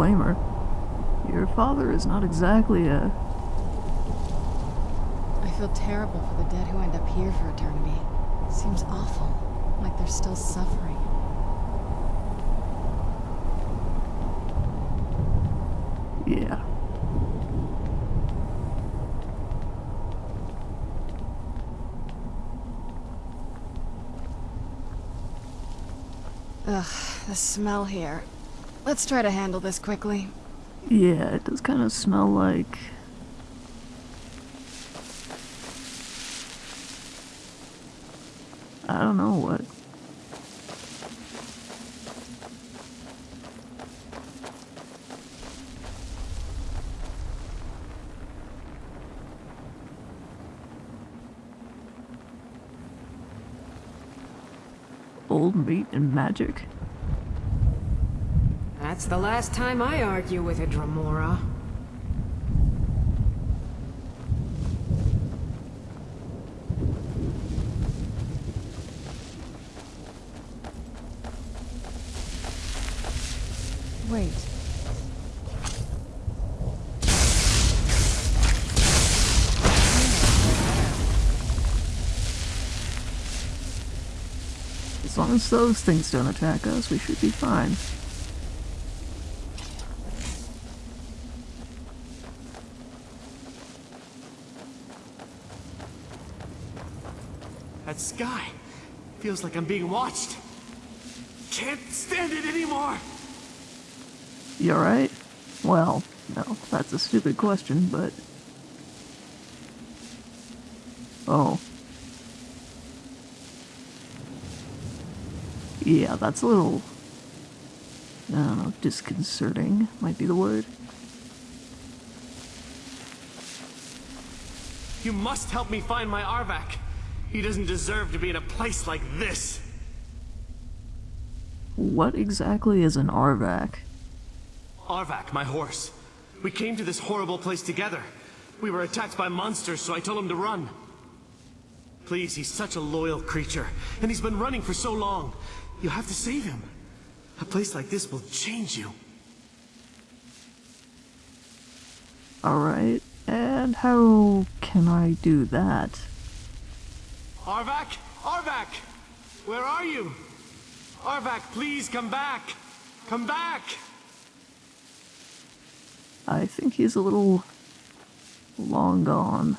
blame her. Your father is not exactly a. I feel terrible for the dead who end up here for eternity. Seems awful. Like they're still suffering. Yeah. Ugh, the smell here. Let's try to handle this quickly. Yeah, it does kind of smell like. I don't know what. Old meat and magic? That's the last time I argue with a Dremora. Wait. As long as those things don't attack us, we should be fine. Sky feels like I'm being watched. Can't stand it anymore. You alright? Well, no, that's a stupid question, but. Oh. Yeah, that's a little. I don't know, disconcerting might be the word. You must help me find my Arvak. He doesn't deserve to be in a place like this. What exactly is an Arvak? Arvak, my horse. We came to this horrible place together. We were attacked by monsters, so I told him to run. Please, he's such a loyal creature, and he's been running for so long. You have to save him. A place like this will change you. Alright, and how can I do that? Arvak? Arvak! Where are you? Arvak, please come back! Come back! I think he's a little long gone.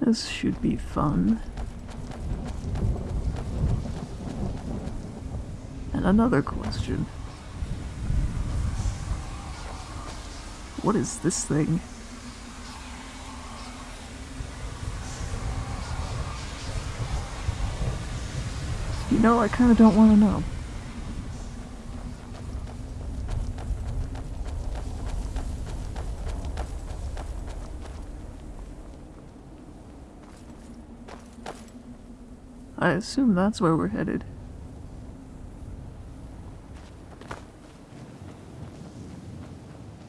This should be fun. And another question. What is this thing? You know, I kind of don't want to know. I assume that's where we're headed.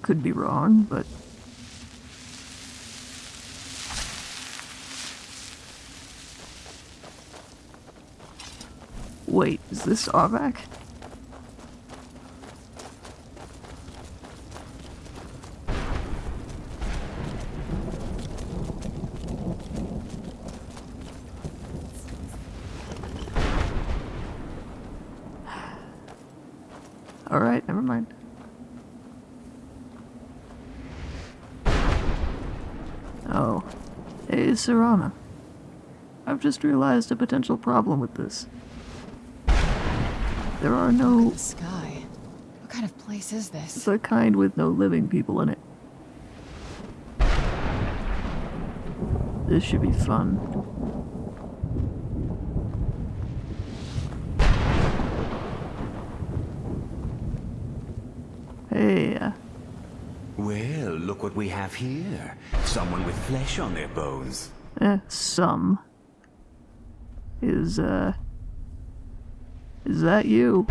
Could be wrong, but Wait, is this Arvak? Alright, never mind. Oh. Hey, Serana. I've just realized a potential problem with this. There are no The sky. What kind of place is this? the kind with no living people in it. This should be fun. Hey, uh, Well, look what we have here. Someone with flesh on their bones. eh, some. Is, uh. Is that you?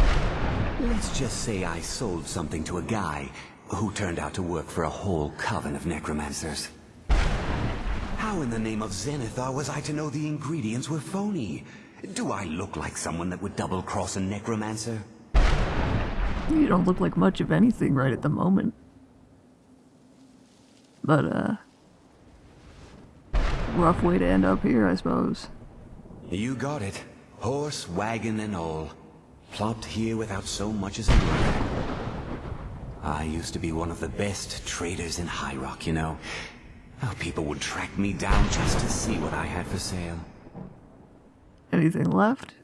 Let's just say I sold something to a guy, who turned out to work for a whole coven of necromancers. How in the name of Zenithar was I to know the ingredients were phony? Do I look like someone that would double-cross a necromancer? You don't look like much of anything right at the moment. But, uh. Rough way to end up here, I suppose. You got it. Horse, wagon, and all. Plopped here without so much as a word. I used to be one of the best traders in High Rock, you know. How people would track me down just to see what I had for sale. Anything left?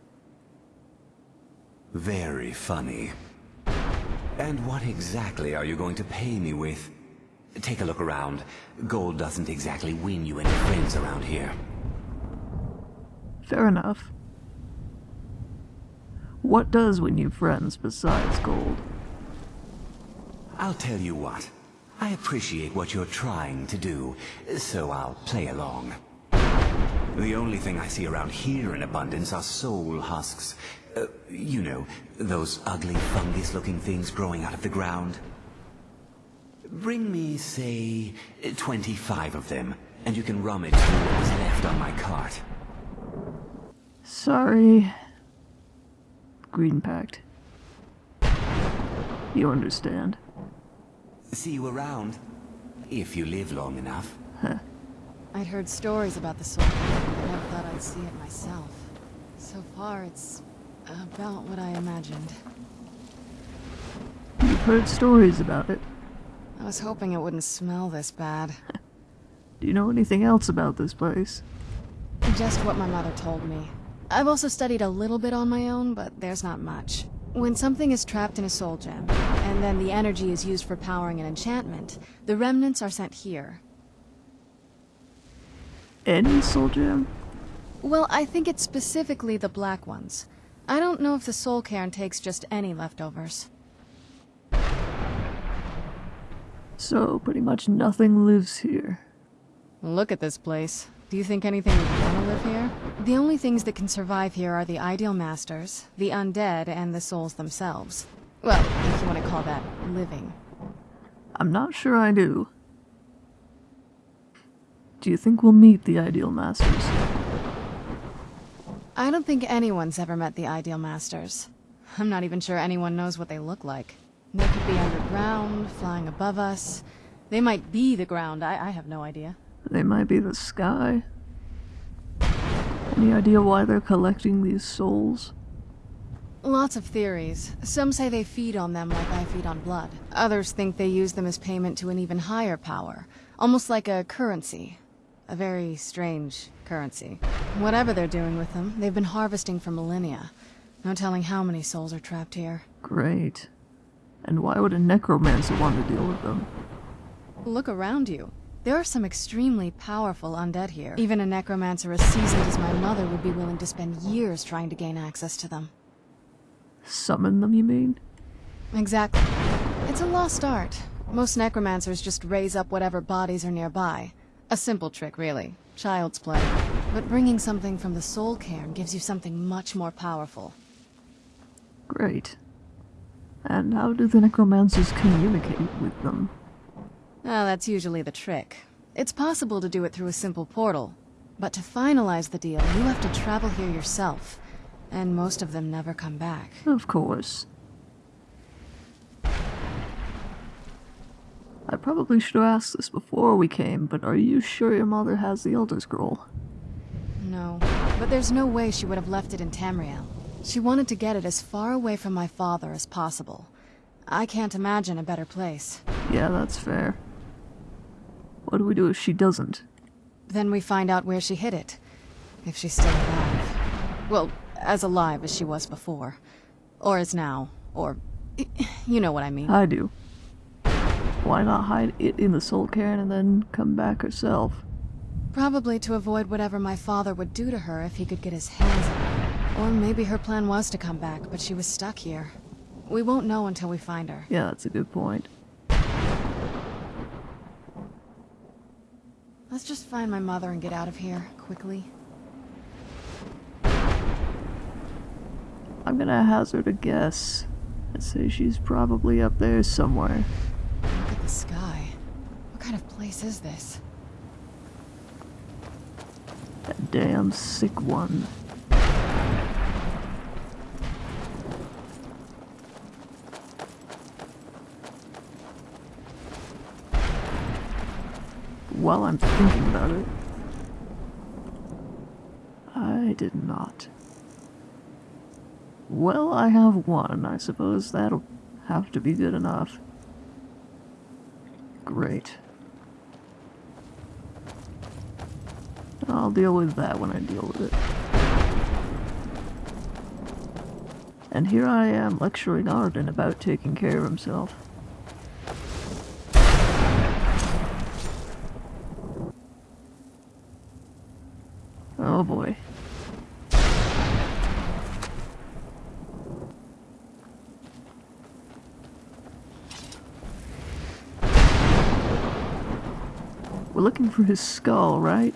Very funny. And what exactly are you going to pay me with? Take a look around. Gold doesn't exactly win you any friends around here. Fair enough. What does win you friends besides gold? I'll tell you what. I appreciate what you're trying to do, so I'll play along. The only thing I see around here in abundance are soul husks. Uh, you know, those ugly fungus-looking things growing out of the ground. Bring me, say, 25 of them, and you can rummage through what was left on my cart. Sorry. Green Pact. You understand. See you around, if you live long enough. I'd heard stories about the soul, but I never thought I'd see it myself. So far, it's about what I imagined. You've heard stories about it. I was hoping it wouldn't smell this bad. Do you know anything else about this place? Just what my mother told me. I've also studied a little bit on my own, but there's not much. When something is trapped in a soul gem, and then the energy is used for powering an enchantment, the remnants are sent here. Any soul gem? Well, I think it's specifically the black ones. I don't know if the soul cairn takes just any leftovers. So, pretty much nothing lives here. Look at this place. Do you think anything would want to live here? The only things that can survive here are the ideal masters, the undead, and the souls themselves. Well, if you want to call that living. I'm not sure I do. Do you think we'll meet the ideal masters? I don't think anyone's ever met the ideal masters. I'm not even sure anyone knows what they look like. They could be underground, flying above us. They might be the ground, I, I have no idea. They might be the sky. Any idea why they're collecting these souls? Lots of theories. Some say they feed on them like I feed on blood. Others think they use them as payment to an even higher power. Almost like a currency. A very strange currency. Whatever they're doing with them, they've been harvesting for millennia. No telling how many souls are trapped here. Great. And why would a necromancer want to deal with them? Look around you. There are some extremely powerful undead here. Even a necromancer as seasoned as my mother would be willing to spend years trying to gain access to them. Summon them, you mean? Exactly. It's a lost art. Most necromancers just raise up whatever bodies are nearby. A simple trick, really. Child's play. But bringing something from the soul cairn gives you something much more powerful. Great. And how do the necromancers communicate with them? Ah, that's usually the trick. It's possible to do it through a simple portal. But to finalize the deal, you have to travel here yourself. And most of them never come back. Of course. I probably should have asked this before we came, but are you sure your mother has the Elder Scroll? No, but there's no way she would have left it in Tamriel. She wanted to get it as far away from my father as possible. I can't imagine a better place. Yeah, that's fair. What do we do if she doesn't? Then we find out where she hid it. If she's still alive. Well, as alive as she was before. Or as now. Or... You know what I mean. I do. Why not hide it in the soul cairn and then come back herself? Probably to avoid whatever my father would do to her if he could get his hands on her. Or maybe her plan was to come back, but she was stuck here. We won't know until we find her. Yeah, that's a good point. Let's just find my mother and get out of here, quickly. I'm gonna hazard a guess. I'd say she's probably up there somewhere. Look at the sky. What kind of place is this? That damn sick one. While I'm thinking about it, I did not. Well, I have one. I suppose that'll have to be good enough. Great. I'll deal with that when I deal with it. And here I am lecturing Arden about taking care of himself. Oh boy. We're looking for his skull, right?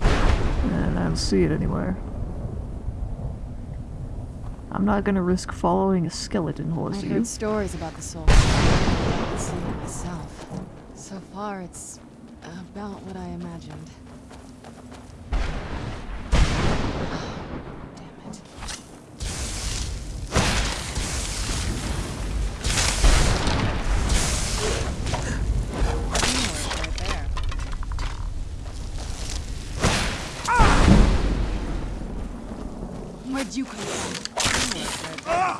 And I don't see it anywhere. I'm not gonna risk following a skeleton horse, you? heard stories about the soul. I didn't see it myself. So far, it's about what I imagined. You come from? Teamwork right there.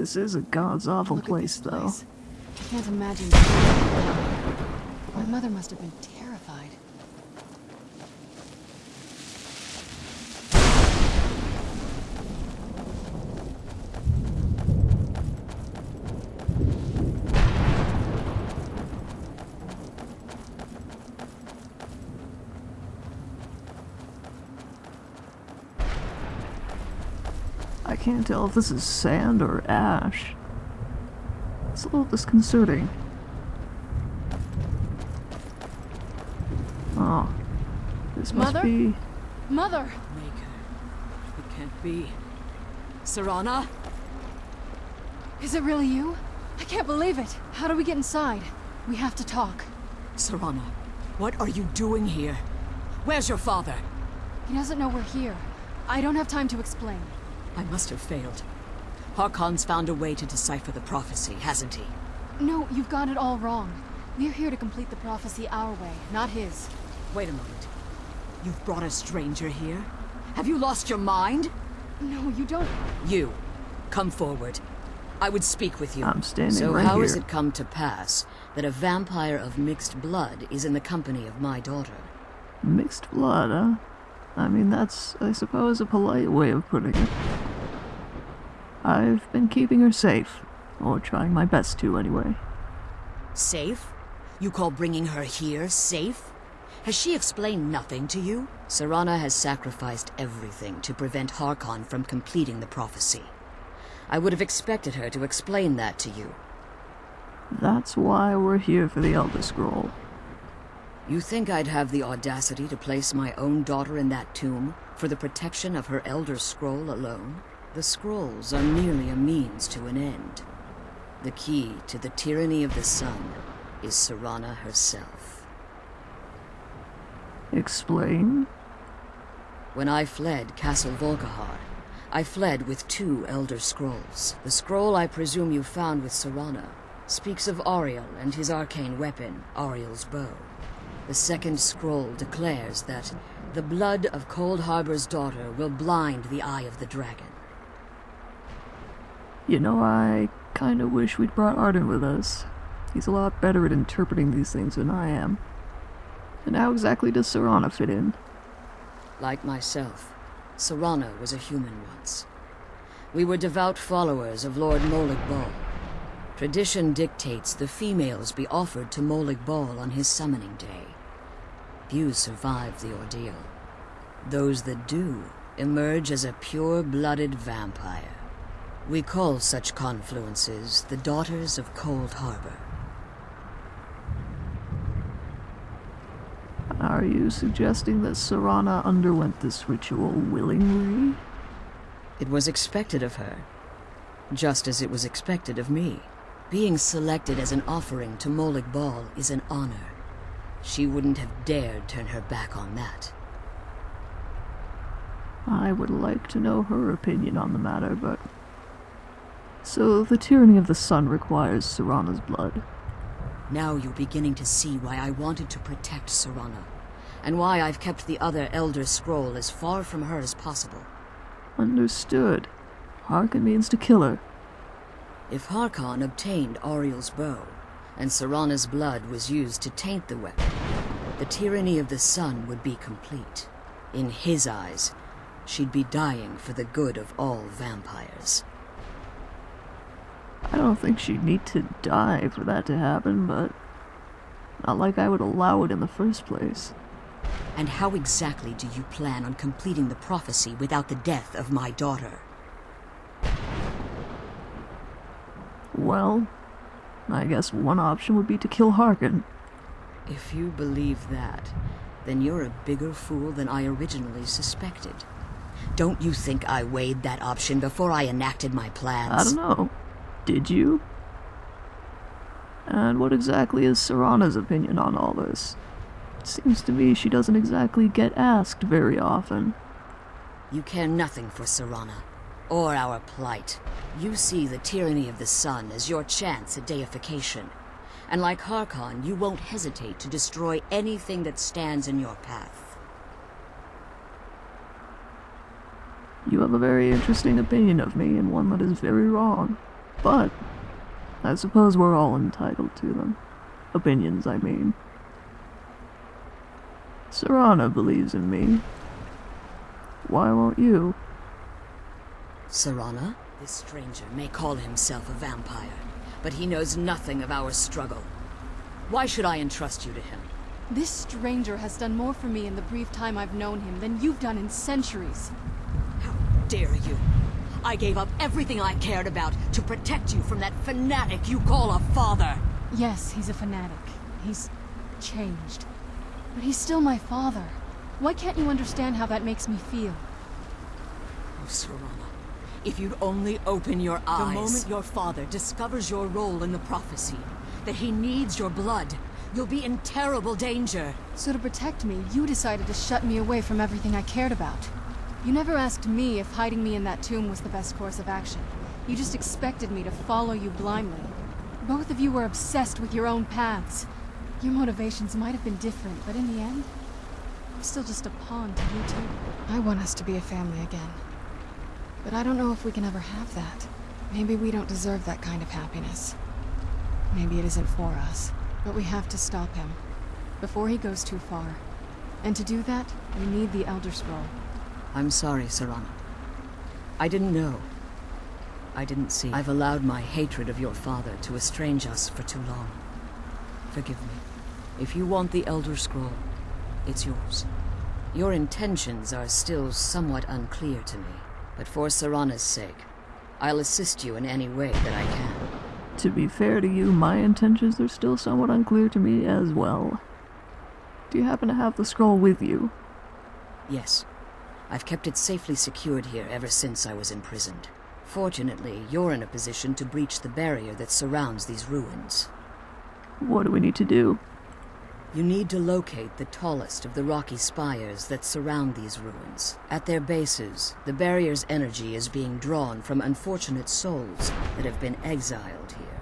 This is a god's awful at place, though. I can't imagine. My mother must have been terrified. I can't tell if this is sand or ash. It's a little disconcerting. Oh. This must Mother? be... Mother! Maker. It can't be. Serana? Is it really you? I can't believe it. How do we get inside? We have to talk. Serana, what are you doing here? Where's your father? He doesn't know we're here. I don't have time to explain. I must have failed. Harkon's found a way to decipher the prophecy, hasn't he? No, you've got it all wrong. We're here to complete the prophecy our way, not his. Wait a moment. You've brought a stranger here? Have you lost your mind? No, you don't. You, come forward. I would speak with you. I'm standing so right how has it come to pass that a vampire of mixed blood is in the company of my daughter? Mixed blood, huh? I mean, that's, I suppose, a polite way of putting it. I've been keeping her safe. Or trying my best to, anyway. Safe? You call bringing her here safe? Has she explained nothing to you? Serana has sacrificed everything to prevent Harkon from completing the prophecy. I would have expected her to explain that to you. That's why we're here for the Elder Scroll. You think I'd have the audacity to place my own daughter in that tomb for the protection of her Elder Scroll alone? The scrolls are merely a means to an end. The key to the tyranny of the sun is Serana herself. Explain? When I fled Castle Volkihar, I fled with two Elder Scrolls. The scroll I presume you found with Serana speaks of Auriel and his arcane weapon, Auriel's bow. The second scroll declares that the blood of Coldharbour's daughter will blind the eye of the dragon. You know, I kinda wish we'd brought Arden with us. He's a lot better at interpreting these things than I am. And how exactly does Serana fit in? Like myself, Serana was a human once. We were devout followers of Lord Molag Bal. Tradition dictates the females be offered to Molag Bal on his summoning day. Few survive the ordeal. Those that do emerge as a pure-blooded vampire. We call such confluences the Daughters of Coldharbour. Are you suggesting that Serana underwent this ritual willingly? It was expected of her, just as it was expected of me. Being selected as an offering to Molag Bal is an honor. She wouldn't have dared turn her back on that. I would like to know her opinion on the matter, but. So, the tyranny of the sun requires Serana's blood. Now you're beginning to see why I wanted to protect Serana, and why I've kept the other Elder Scroll as far from her as possible. Understood. Harkon means to kill her. If Harkon obtained Auriel's bow, and Serana's blood was used to taint the weapon, the tyranny of the sun would be complete. In his eyes, she'd be dying for the good of all vampires. I don't think she'd need to die for that to happen, but. Not like I would allow it in the first place. And how exactly do you plan on completing the prophecy without the death of my daughter? Well, I guess one option would be to kill Harkon. If you believe that, then you're a bigger fool than I originally suspected. Don't you think I weighed that option before I enacted my plans? I don't know. Did you? And what exactly is Serana's opinion on all this? It Seems to me she doesn't exactly get asked very often. You care nothing for Serana, or our plight. You see the tyranny of the sun as your chance at deification. And like Harkon, you won't hesitate to destroy anything that stands in your path. You have a very interesting opinion of me, and one that is very wrong. But, I suppose we're all entitled to them. Opinions, I mean. Serana believes in me. Why won't you? Serana? This stranger may call himself a vampire, but he knows nothing of our struggle. Why should I entrust you to him? This stranger has done more for me in the brief time I've known him than you've done in centuries. How dare you! I gave up everything I cared about to protect you from that fanatic you call a father! Yes, he's a fanatic. He's changed. But he's still my father. Why can't you understand how that makes me feel? Oh, Serana, if you'd only open your eyes... The moment your father discovers your role in the prophecy, that he needs your blood, you'll be in terrible danger. So to protect me, you decided to shut me away from everything I cared about. You never asked me if hiding me in that tomb was the best course of action. You just expected me to follow you blindly. Both of you were obsessed with your own paths. Your motivations might have been different, but in the end, I'm still just a pawn to you two. I want us to be a family again. But I don't know if we can ever have that. Maybe we don't deserve that kind of happiness. Maybe it isn't for us. But we have to stop him. Before he goes too far. And to do that, we need the Elder Scroll. I'm sorry, Serana. I didn't know. I didn't see. I've allowed my hatred of your father to estrange us for too long. Forgive me. If you want the Elder Scroll, it's yours. Your intentions are still somewhat unclear to me, but for Serana's sake, I'll assist you in any way that I can. To be fair to you, my intentions are still somewhat unclear to me as well. Do you happen to have the scroll with you? Yes. I've kept it safely secured here ever since I was imprisoned. Fortunately, you're in a position to breach the barrier that surrounds these ruins. What do we need to do? You need to locate the tallest of the rocky spires that surround these ruins. At their bases, the barrier's energy is being drawn from unfortunate souls that have been exiled here.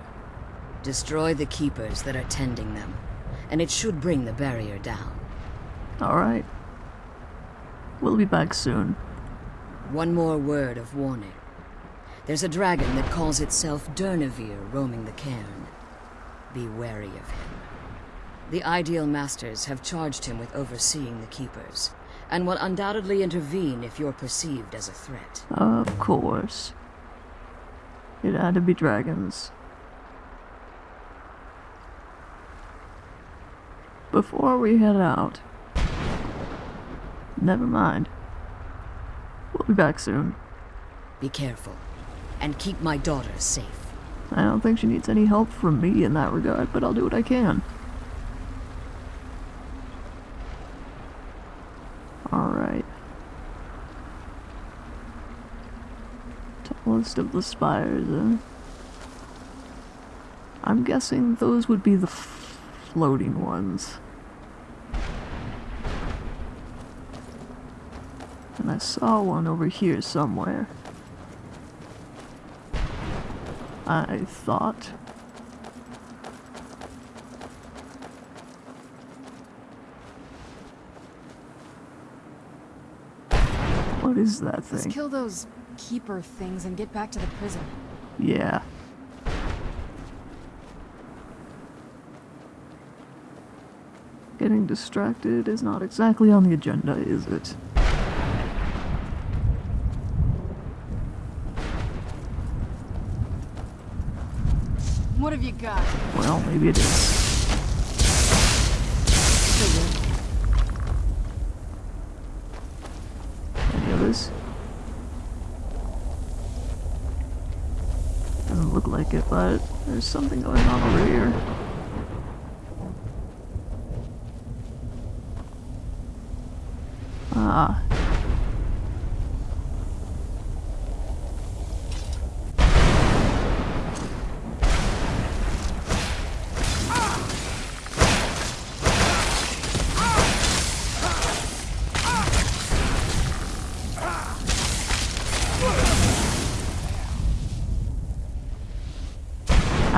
Destroy the keepers that are tending them, and it should bring the barrier down. Alright. We'll be back soon. One more word of warning. There's a dragon that calls itself Durnehviir roaming the cairn. Be wary of him. The Ideal Masters have charged him with overseeing the Keepers, and will undoubtedly intervene if you're perceived as a threat. Of course. It had to be dragons. Before we head out. Never mind. We'll be back soon. Be careful, and keep my daughter safe. I don't think she needs any help from me in that regard, but I'll do what I can. Alright. Tallest of the spires, eh? I'm guessing those would be the floating ones. I saw one over here somewhere. I thought. What is that Let's kill those keeper things and get back to the prison. Yeah. Getting distracted is not exactly on the agenda, is it? What have you got? Well, maybe it is. Any others? Doesn't look like it, but there's something going on over here.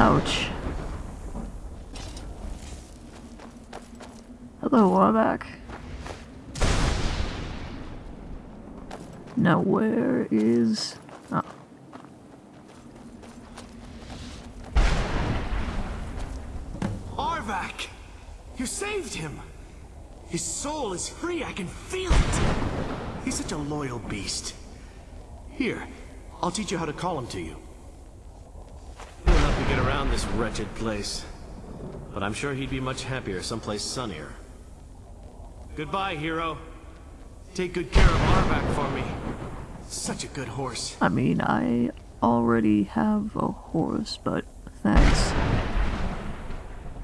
Ouch. Hello, Warback. Now, where is. Oh. Arvak! You saved him! His soul is free, I can feel it! He's such a loyal beast. Here, I'll teach you how to call him to you. He'll help you get around this wretched place. But I'm sure he'd be much happier someplace sunnier. Goodbye, hero. Take good care of Arvak for me. Such a good horse. I mean, I already have a horse, but thanks.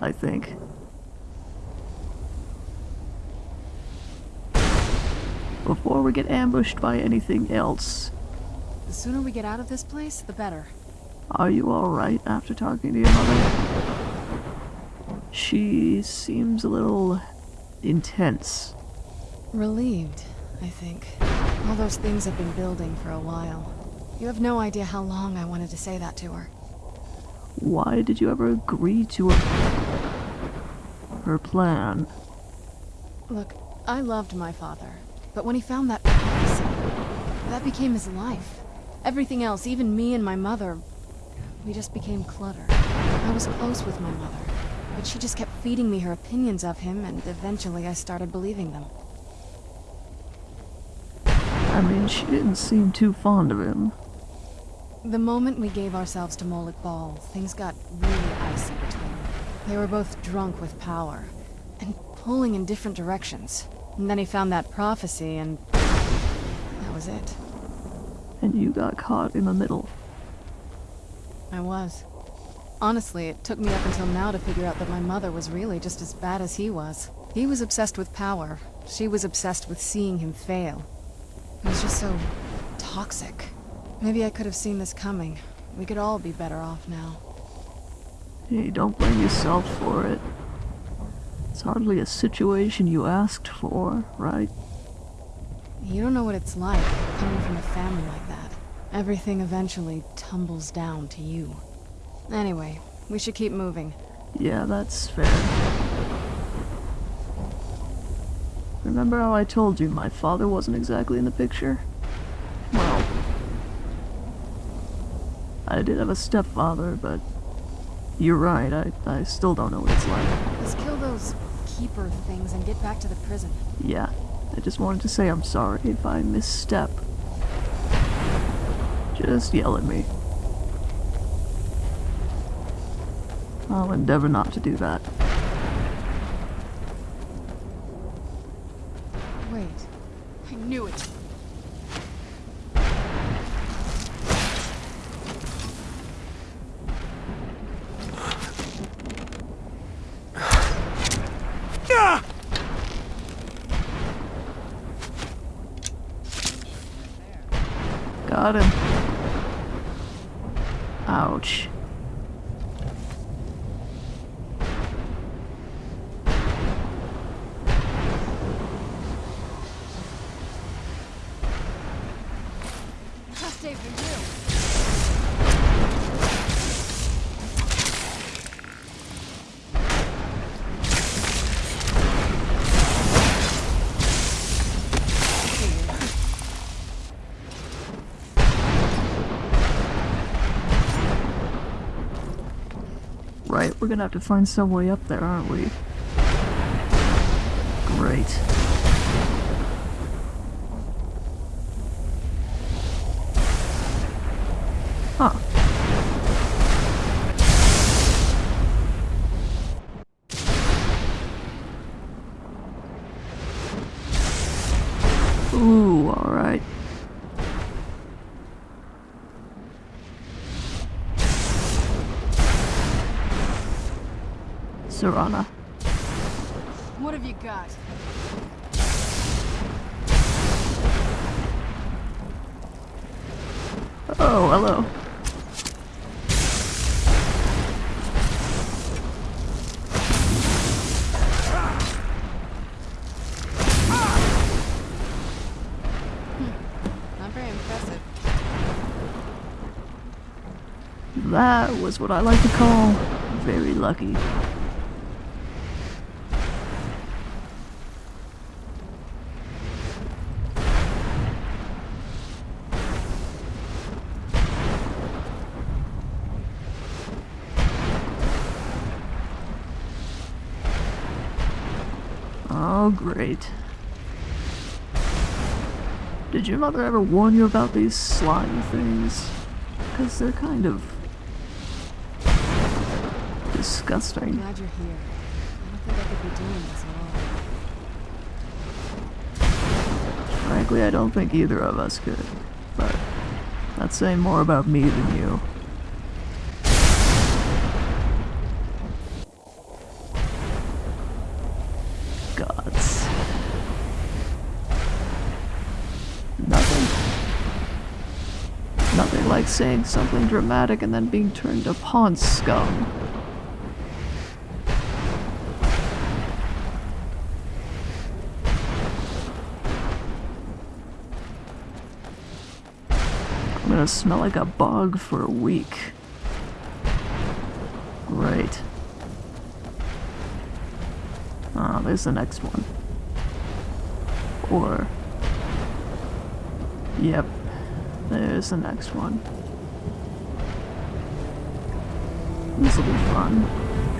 I think. Before we get ambushed by anything else, The sooner we get out of this place, the better. Are you alright after talking to your mother? She seems a little intense. Relieved, I think. All those things have been building for a while. You have no idea how long I wanted to say that to her. Why did you ever agree to her, her plan? Look, I loved my father, but when he found that prophecy, that became his life. Everything else, even me and my mother, we just became clutter. I was close with my mother, but she just kept feeding me her opinions of him, and eventually I started believing them. I mean, she didn't seem too fond of him. The moment we gave ourselves to Molag Bal, things got really icy between them. They were both drunk with power, and pulling in different directions. And then he found that prophecy, and that was it. And you got caught in the middle. I was. Honestly, it took me up until now to figure out that my mother was really just as bad as he was. He was obsessed with power. She was obsessed with seeing him fail. It was just so toxic. Maybe I could have seen this coming. We could all be better off now. Hey, don't blame yourself for it. It's hardly a situation you asked for, right? You don't know what it's like coming from a family like that. Everything eventually tumbles down to you. Anyway, we should keep moving. Yeah, that's fair. Remember how I told you my father wasn't exactly in the picture? Well, I did have a stepfather, but you're right, I, I still don't know what it's like. Let's kill those keeper things and get back to the prison. Yeah, I just wanted to say I'm sorry if I misstep. Just yell at me. I'll endeavor not to do that. Wait. I knew it. Got him. Ouch. Tough day for you. Right, we're gonna have to find some way up there, aren't we? Serana. What have you got? Oh, hello. Hmm. Not very impressive. That was what I like to call very lucky. Oh, great. Did your mother ever warn you about these slime things? Because they're kind of disgusting. I'm Glad you're here. I don't think I could be doing this alone. Frankly, I don't think either of us could. But that's saying more about me than you. Gods. Nothing. Nothing like saying something dramatic and then being turned pawn scum. I'm gonna smell like a bug for a week. Great. Ah, there's the next one. Or. Yep. There's the next one. This'll be fun.